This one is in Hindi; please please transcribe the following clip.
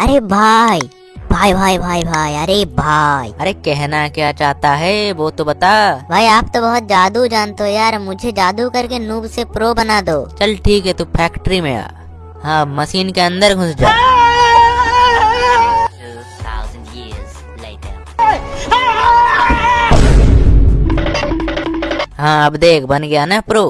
अरे भाई भाई भाई भाई भाई अरे भाई। अरे कहना क्या चाहता है वो तो बता। भाई आप तो बहुत जादू जानते हो यार मुझे जादू करके नूब से प्रो बना दो। चल ठीक है तू फैक्ट्री में आ। हाँ मशीन के अंदर घुस जा। हाँ अब देख बन गया ना प्रो